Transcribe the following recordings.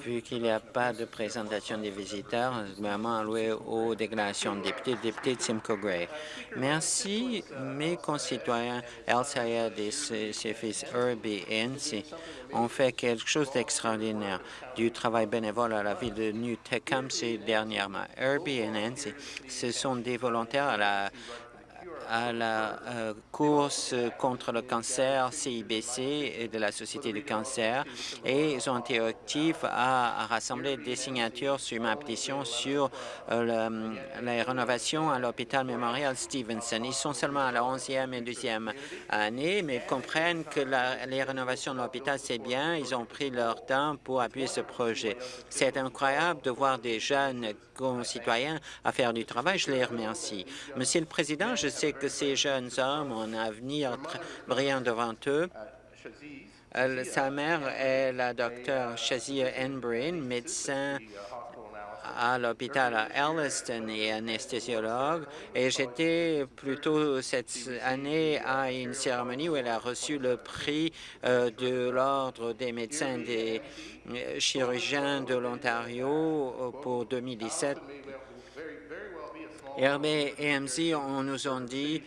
Vu qu'il n'y a pas de présentation des visiteurs, le gouvernement alloué aux déclarations de députés, député de Simcoe Gray. Merci, mes concitoyens El et ses, fils Herbie et Nancy ont fait quelque chose d'extraordinaire, du travail bénévole à la ville de New Tecumseh dernièrement. Herbie et Nancy, ce sont des volontaires à la à la euh, course contre le cancer CIBC et de la Société du cancer et ils ont été actifs à, rassembler des signatures sur ma pétition sur euh, la rénovation à l'hôpital mémorial Stevenson. Ils sont seulement à la 11e et 12e année, mais comprennent que les rénovations de l'hôpital, c'est bien. Ils ont pris leur temps pour appuyer ce projet. C'est incroyable de voir des jeunes concitoyens à faire du travail. Je les remercie. Monsieur le Président, je sais que ces jeunes hommes ont un avenir brillant devant eux. sa mère est la docteure Shazia Enbrain, médecin à l'hôpital à Elliston et anesthésiologue. Et j'étais plutôt cette année à une cérémonie où elle a reçu le prix euh, de l'Ordre des médecins des euh, chirurgiens de l'Ontario pour 2017 RB et MC, on nous ont dit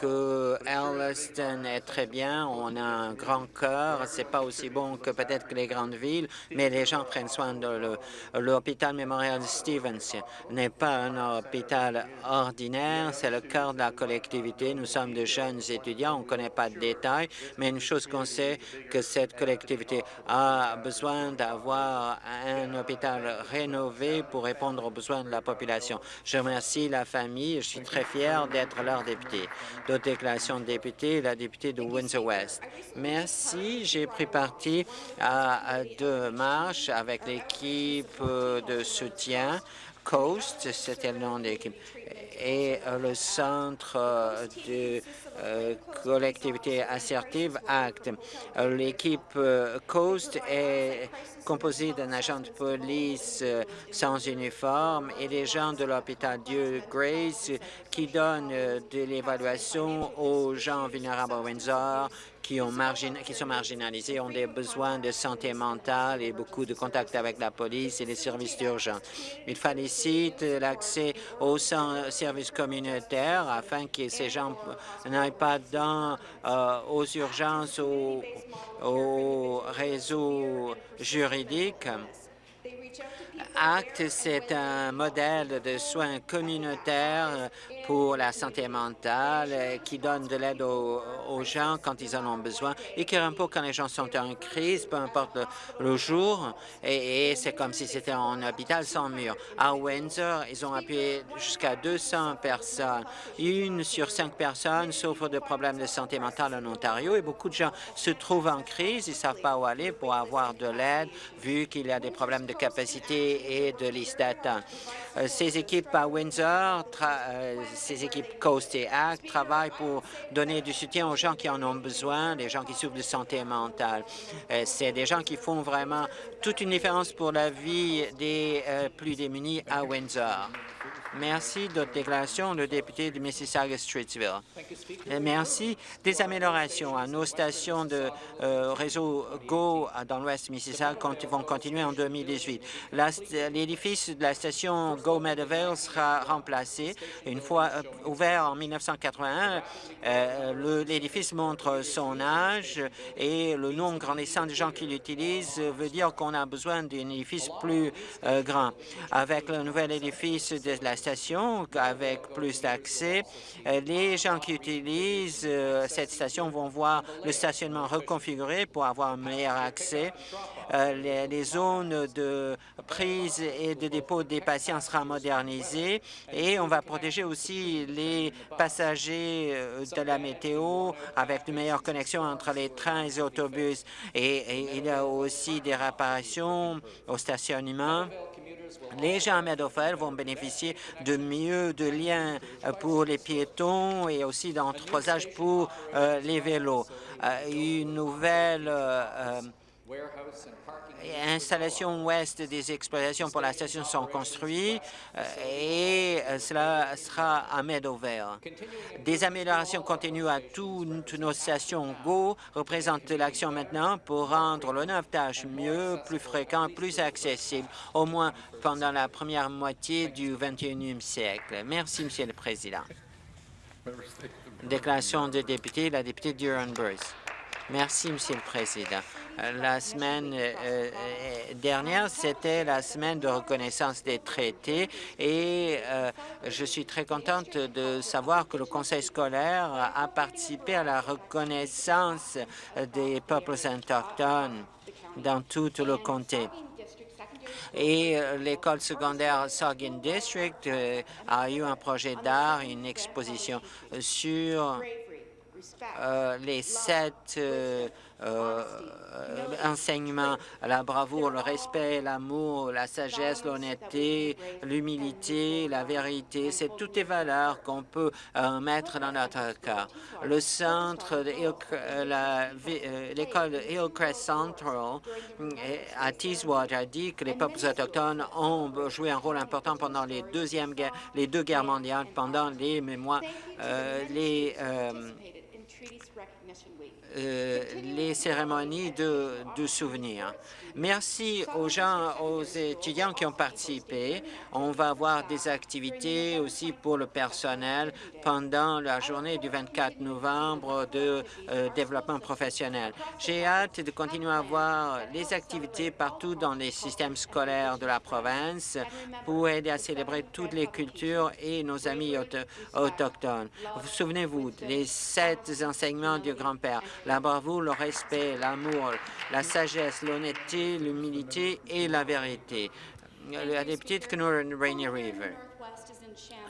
que Elliston est très bien, on a un grand cœur, c'est pas aussi bon que peut-être que les grandes villes, mais les gens prennent soin de l'hôpital mémorial Stevens n'est pas un hôpital ordinaire, c'est le cœur de la collectivité. Nous sommes de jeunes étudiants, on ne connaît pas de détails, mais une chose qu'on sait, que cette collectivité a besoin d'avoir un hôpital rénové pour répondre aux besoins de la population. Je remercie la famille. Je suis très fier d'être leur député. D'autres déclarations de députés, la députée de Windsor-West. Merci. J'ai pris partie à deux marches avec l'équipe de soutien Coast, c'était le nom de l'équipe, et le centre de euh, collectivité assertive ACT. L'équipe euh, Coast est composée d'un agent de police euh, sans uniforme et des gens de l'hôpital Dieu Grace qui donnent de l'évaluation aux gens vulnérables à Windsor, qui sont marginalisés ont des besoins de santé mentale et beaucoup de contacts avec la police et les services d'urgence. Il félicite l'accès aux services communautaires afin que ces gens n'aillent pas dans, euh, aux urgences, ou au réseau juridique. ACT, c'est un modèle de soins communautaires pour la santé mentale euh, qui donne de l'aide aux, gens quand ils en ont besoin et qui répond quand les gens sont en crise, peu importe le, jour. Et, c'est comme si c'était un hôpital sans mur. À Windsor, ils ont appuyé jusqu'à 200 personnes. Une sur cinq personnes souffre de problèmes de santé mentale en Ontario et beaucoup de gens se trouvent en crise. Ils ne savent pas où aller pour avoir de l'aide vu qu'il y a des problèmes de capacité et de d'attente. Euh, ces équipes à Windsor euh, ces équipes Coast et Act travaillent pour donner du soutien aux gens qui en ont besoin, des gens qui souffrent de santé mentale. Euh, c'est des gens qui font vraiment toute une différence pour la vie des plus démunis à Windsor. Merci. D'autres déclarations, le député de Mississauga-Streetsville. Euh, merci. Des améliorations à nos stations de réseau GO dans l'ouest Mississauga vont continuer en 2018. L'édifice de la station GO Meadowvale sera remplacé une fois euh, ouvert en 1981, euh, l'édifice montre son âge et le nombre grandissant de gens qui l'utilisent veut dire qu'on a besoin d'un édifice plus euh, grand. Avec le nouvel édifice de la station, avec plus d'accès, les gens qui utilisent cette station vont voir le stationnement reconfiguré pour avoir un meilleur accès. Les, les, zones de prise et de dépôt des patients sera modernisées et on va protéger aussi les passagers euh, de la météo avec de meilleures connexions entre les trains et les autobus. Et, il y a aussi des réparations au stationnement. Les gens à vont bénéficier de mieux de liens euh, pour les piétons et aussi d'entreposage pour euh, les vélos. une nouvelle installations ouest des exploitations pour la station sont construites euh, et euh, cela sera à Meadowvale. Des améliorations continuent à toutes nos stations GO représentent l'action maintenant pour rendre le tâches mieux, plus fréquent, plus accessible, au moins pendant la première moitié du 21e siècle. Merci, Monsieur le Président. Déclaration de député, la députée Durham-Bruce. Merci, Monsieur le Président. La semaine euh, euh, dernière, c'était la semaine de reconnaissance des traités et euh, je suis très contente de savoir que le Conseil scolaire a participé à la reconnaissance des peuples autochtones dans tout le comté. Et l'école secondaire Saugin District a eu un projet d'art, une exposition sur les sept euh, enseignement, la bravoure, le respect, l'amour, la sagesse, l'honnêteté, l'humilité, la vérité, c'est toutes les valeurs qu'on peut euh, mettre dans notre cas. Le centre, euh, l'école Hillcrest Central à Teeswater a dit que les peuples autochtones ont joué un rôle important pendant les, deuxièmes, les deux guerres mondiales, pendant les mémoires, les euh, les cérémonies de, de souvenirs. Merci aux gens, aux étudiants qui ont participé. On va avoir des activités aussi pour le personnel pendant la journée du 24 novembre de euh, développement professionnel. J'ai hâte de continuer à voir les activités partout dans les systèmes scolaires de la province pour aider à célébrer toutes les cultures et nos amis autochtones. Vous souvenez-vous des sept enseignements du grand-père, la bravoure, le respect, l'amour, la sagesse, l'honnêteté, l'humilité et la vérité. La députée de Rainy River.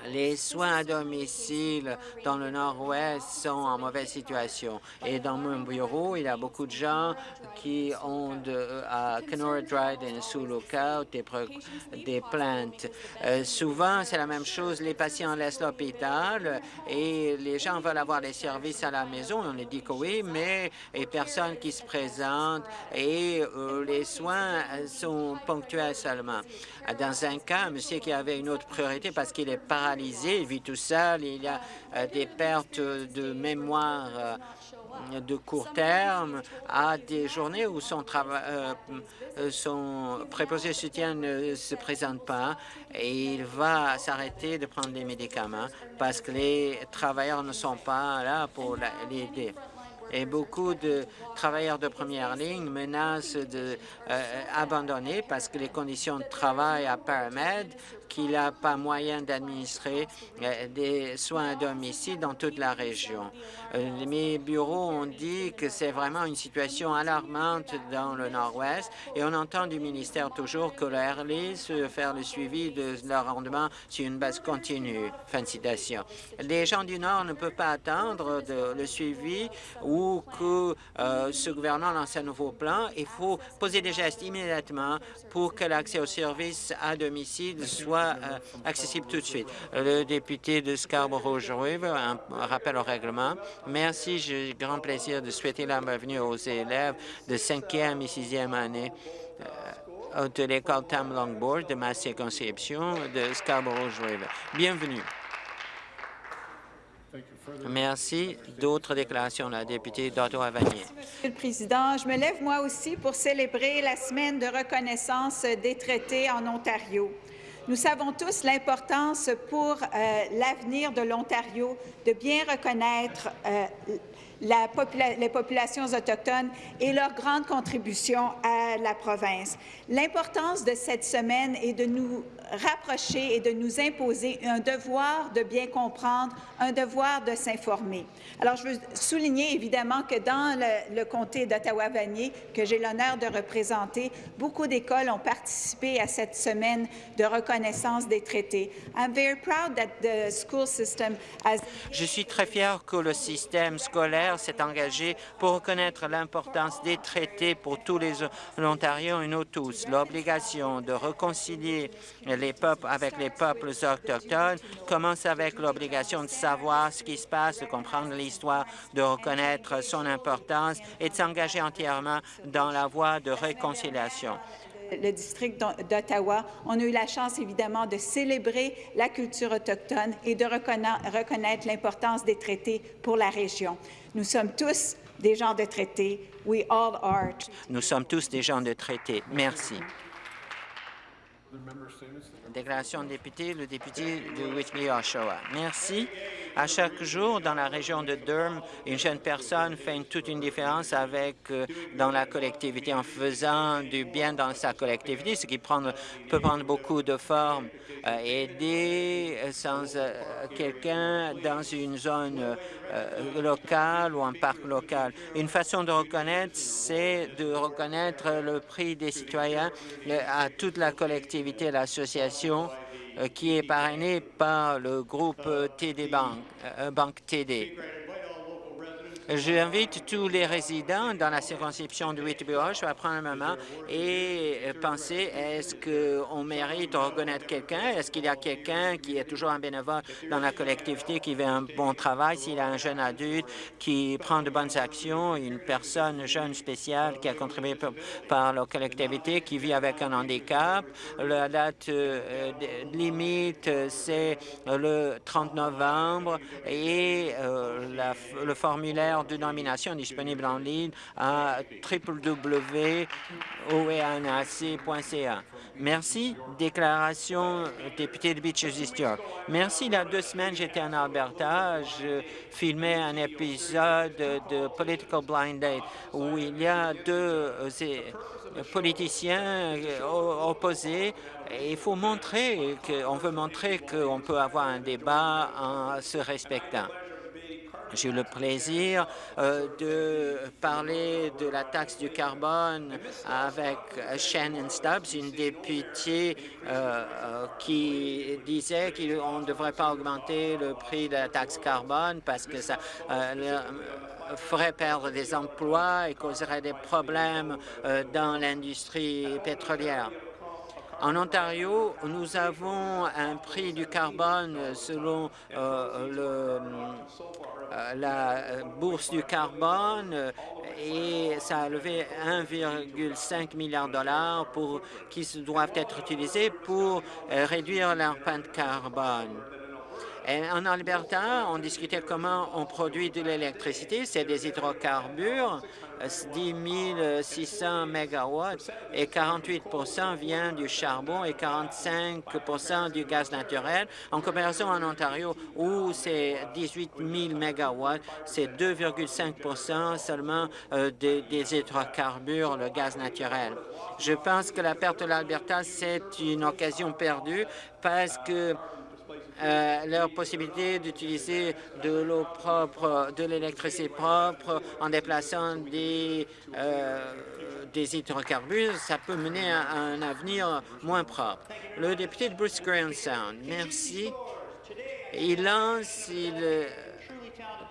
Les soins à domicile dans le nord-ouest sont en mauvaise situation. Et dans mon bureau, il y a beaucoup de gens qui ont de, à Kenora Dryden sous lookout des, des plaintes. Euh, souvent, c'est la même chose. Les patients laissent l'hôpital et les gens veulent avoir les services à la maison. On les dit que oui, mais a personne qui se présente et euh, les soins sont ponctuels seulement. Dans un cas, monsieur qui avait une autre priorité parce qu'il est paralysé, il vit tout seul, il a euh, des pertes de mémoire euh, de court terme, à des journées où son, travail, euh, son préposé soutien ne se présente pas et il va s'arrêter de prendre des médicaments parce que les travailleurs ne sont pas là pour l'aider et beaucoup de travailleurs de première ligne menacent d'abandonner parce que les conditions de travail à Paramed qu'il n'a pas moyen d'administrer euh, des soins à domicile dans toute la région. Euh, mes bureaux ont dit que c'est vraiment une situation alarmante dans le Nord-Ouest et on entend du ministère toujours que la RLIS veut faire le suivi de leur rendement sur une base continue. Fin de citation. Les gens du Nord ne peuvent pas attendre le suivi ou que euh, ce gouvernement lance un nouveau plan. Il faut poser des gestes immédiatement pour que l'accès aux services à domicile soit euh, accessible tout de suite. Le député de Scarborough-River, un rappel au règlement. Merci, j'ai grand plaisir de souhaiter la bienvenue aux élèves de 5e et 6e année euh, de l'école Tam Longboard de ma circonscription de Scarborough-River. Bienvenue. Merci. D'autres déclarations, la députée d'Ottawa-Vanier. Monsieur le Président, je me lève moi aussi pour célébrer la semaine de reconnaissance des traités en Ontario. Nous savons tous l'importance pour euh, l'avenir de l'Ontario de bien reconnaître euh, les populations autochtones et leur grande contribution à la province. L'importance de cette semaine est de nous rapprocher et de nous imposer un devoir de bien comprendre, un devoir de s'informer. Alors, je veux souligner évidemment que dans le, comté d'Ottawa-Vanier, que j'ai l'honneur de représenter, beaucoup d'écoles ont participé à cette semaine de reconnaissance des traités. Je suis très fier que le système scolaire s'est engagé pour reconnaître l'importance des traités pour tous les Ontariens et nous tous. L'obligation de réconcilier les peuples avec les peuples autochtones commence avec l'obligation de savoir ce qui se passe, de comprendre l'histoire, de reconnaître son importance et de s'engager entièrement dans la voie de réconciliation le district d'Ottawa, on a eu la chance évidemment de célébrer la culture autochtone et de reconnaître l'importance des traités pour la région. Nous sommes tous des gens de traités. We all are. Nous sommes tous des gens de traités. Merci. Déclaration de député, le député de Whitby-Oshawa. Merci. À chaque jour, dans la région de Durham, une jeune personne fait toute une différence avec euh, dans la collectivité en faisant du bien dans sa collectivité, ce qui peut prendre beaucoup de formes. Euh, aider euh, sans quelqu'un dans une zone locale ou un parc local. Une façon de reconnaître, c'est de reconnaître le prix des citoyens à toute la collectivité, l'association euh, qui est parrainé par le groupe TD Bank, euh, Banque TD. J'invite tous les résidents dans la circonscription de Whitby-Roche à prendre un moment et penser est-ce qu'on mérite de reconnaître quelqu'un? Est-ce qu'il y a quelqu'un qui est toujours un bénévole dans la collectivité, qui fait un bon travail, s'il y a un jeune adulte qui prend de bonnes actions, une personne jeune spéciale qui a contribué par la collectivité, qui vit avec un handicap. La date euh, limite, c'est le 30 novembre et euh, le formulaire de nomination disponible en ligne à www.oeanac.ca. Merci. Déclaration député de Beaches East York. Merci. Il y a deux semaines, j'étais en Alberta. Je filmais un épisode de Political Blind Date où il y a deux euh, politiciens euh, opposés. Il faut montrer qu'on veut montrer qu'on peut avoir un débat en se respectant. J'ai eu le plaisir euh, de parler de la taxe du carbone avec Shannon Stubbs, une députée euh, euh, qui disait qu'on ne devrait pas augmenter le prix de la taxe carbone parce que ça ferait perdre des emplois et causerait des problèmes dans l'industrie pétrolière. En Ontario, nous avons un prix du carbone selon le euh, la bourse du carbone et ça a levé 1,5 milliard de dollars pour, qui doivent être utilisés pour euh, réduire l'empreinte carbone. En Alberta, on discutait comment on produit de l'électricité. C'est des hydrocarbures 10 600 mégawatts et 48% vient du charbon et 45% du gaz naturel. En comparaison en Ontario, où c'est 18 000 mégawatts, c'est 2,5% seulement euh, des hydrocarbures, le gaz naturel. Je pense que la perte de l'Alberta, c'est une occasion perdue parce que euh, leur possibilité d'utiliser de l'eau propre, de l'électricité propre en déplaçant des, euh, des hydrocarbures, ça peut mener à un avenir moins propre. Le député de Bruce Graham Sound, merci. Il lance, il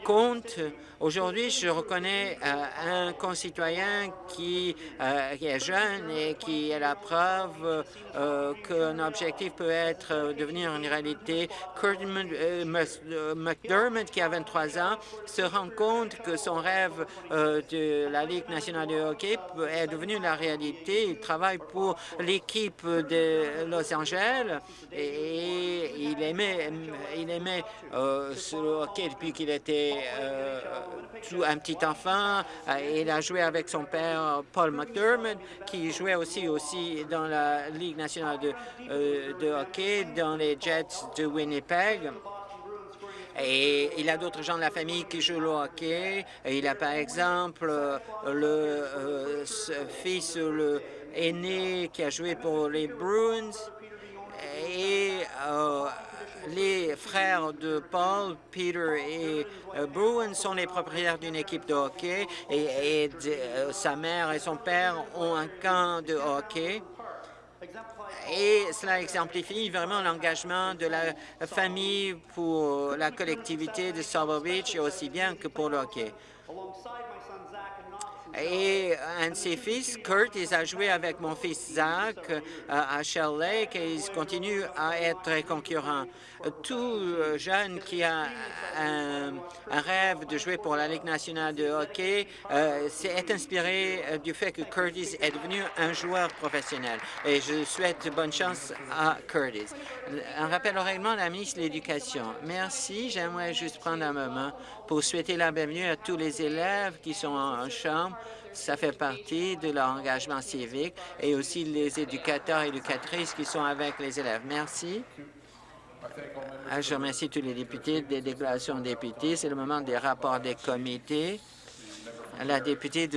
compte Aujourd'hui, je reconnais euh, un concitoyen qui, euh, qui, est jeune et qui est la preuve euh, qu'un objectif peut être devenir une réalité. Kurt McDermott, qui a 23 ans, se rend compte que son rêve de la Ligue nationale de hockey est devenu la réalité. Il travaille pour l'équipe de Los Angeles et il aimait, il aimait ce hockey depuis qu'il était un petit enfant. Euh, il a joué avec son père, Paul McDermott, qui jouait aussi, aussi dans la Ligue nationale de, euh, de hockey, dans les Jets de Winnipeg. Et il a d'autres gens de la famille qui jouent le hockey. il a par exemple le fils le aîné qui a joué pour les Bruins. Et euh, les frères de Paul, Peter et euh, Bruin sont les propriétaires d'une équipe de hockey et, euh, sa mère et son père ont un camp de hockey. Et cela exemplifie vraiment l'engagement de la famille pour la collectivité de Silver Beach aussi bien que pour le hockey. Et un de ses fils, Kurt, il a joué avec mon fils Zach euh, à Shell Lake et ils continuent à être très concurrents. Tout jeune qui a un, rêve de jouer pour la Ligue nationale de hockey euh, est inspiré euh, du fait que Curtis est devenu un joueur professionnel. Et je souhaite bonne chance à Curtis. Un rappel au règlement la ministre de l'Éducation. Merci. J'aimerais juste prendre un moment pour souhaiter la bienvenue à tous les élèves qui sont en chambre ça fait partie de leur engagement civique et aussi les éducateurs et éducatrices qui sont avec les élèves. Merci. Je remercie tous les députés des déclarations de députés. C'est le moment des rapports des comités. La députée de